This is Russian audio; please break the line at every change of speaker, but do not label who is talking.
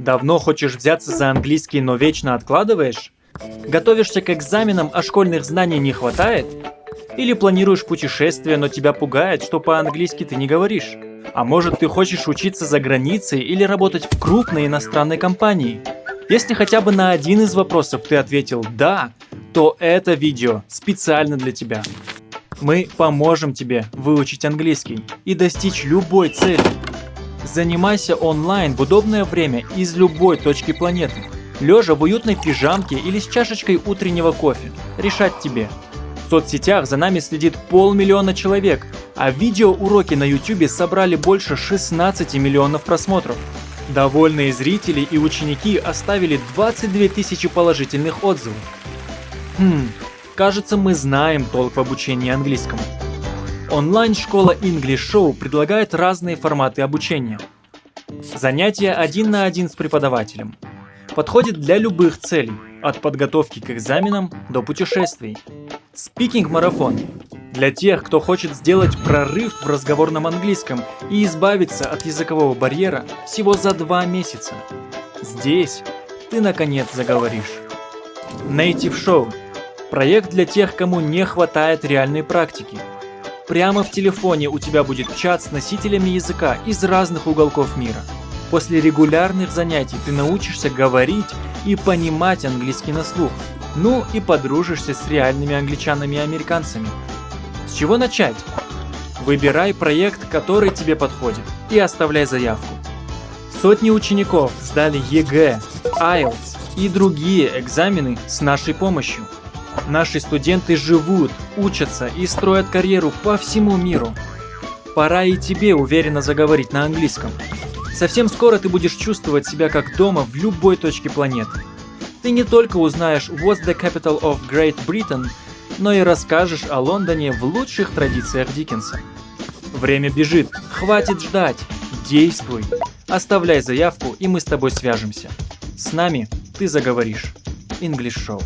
Давно хочешь взяться за английский, но вечно откладываешь? Готовишься к экзаменам, а школьных знаний не хватает? Или планируешь путешествие, но тебя пугает, что по-английски ты не говоришь? А может ты хочешь учиться за границей или работать в крупной иностранной компании? Если хотя бы на один из вопросов ты ответил «да», то это видео специально для тебя. Мы поможем тебе выучить английский и достичь любой цели. Занимайся онлайн в удобное время из любой точки планеты. Лежа в уютной пижамке или с чашечкой утреннего кофе. Решать тебе. В соцсетях за нами следит полмиллиона человек, а видеоуроки на YouTube собрали больше 16 миллионов просмотров. Довольные зрители и ученики оставили 22 тысячи положительных отзывов. Хм, кажется мы знаем толк в обучении английскому. Онлайн-школа English Show предлагает разные форматы обучения. Занятия один на один с преподавателем. Подходит для любых целей, от подготовки к экзаменам до путешествий. Спикинг-марафон. Для тех, кто хочет сделать прорыв в разговорном английском и избавиться от языкового барьера всего за два месяца. Здесь ты наконец заговоришь. Native Show. Проект для тех, кому не хватает реальной практики – Прямо в телефоне у тебя будет чат с носителями языка из разных уголков мира. После регулярных занятий ты научишься говорить и понимать английский на слух. Ну и подружишься с реальными англичанами и американцами. С чего начать? Выбирай проект, который тебе подходит, и оставляй заявку. Сотни учеников сдали ЕГЭ, IELTS и другие экзамены с нашей помощью. Наши студенты живут, учатся и строят карьеру по всему миру. Пора и тебе уверенно заговорить на английском. Совсем скоро ты будешь чувствовать себя как дома в любой точке планеты. Ты не только узнаешь What's the capital of Great Britain, но и расскажешь о Лондоне в лучших традициях Диккенса. Время бежит, хватит ждать, действуй. Оставляй заявку, и мы с тобой свяжемся. С нами ты заговоришь. English Show.